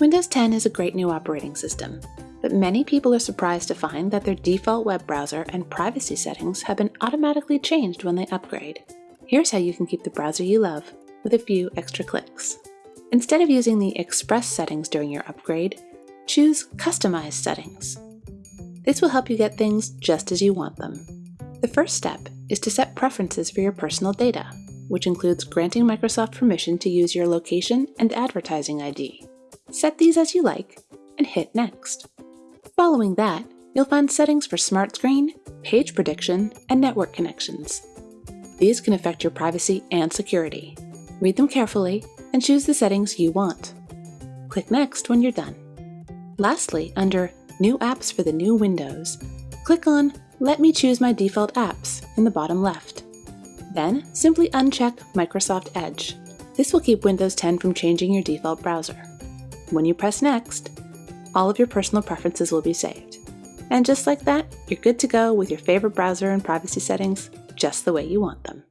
Windows 10 is a great new operating system, but many people are surprised to find that their default web browser and privacy settings have been automatically changed when they upgrade. Here's how you can keep the browser you love with a few extra clicks. Instead of using the Express settings during your upgrade, choose Customize settings. This will help you get things just as you want them. The first step is to set preferences for your personal data, which includes granting Microsoft permission to use your location and advertising ID. Set these as you like and hit Next. Following that, you'll find settings for Smart Screen, page prediction, and network connections. These can affect your privacy and security. Read them carefully and choose the settings you want. Click Next when you're done. Lastly, under New Apps for the new Windows, click on Let me choose my default apps in the bottom left. Then, simply uncheck Microsoft Edge. This will keep Windows 10 from changing your default browser. When you press Next, all of your personal preferences will be saved. And just like that, you're good to go with your favorite browser and privacy settings just the way you want them.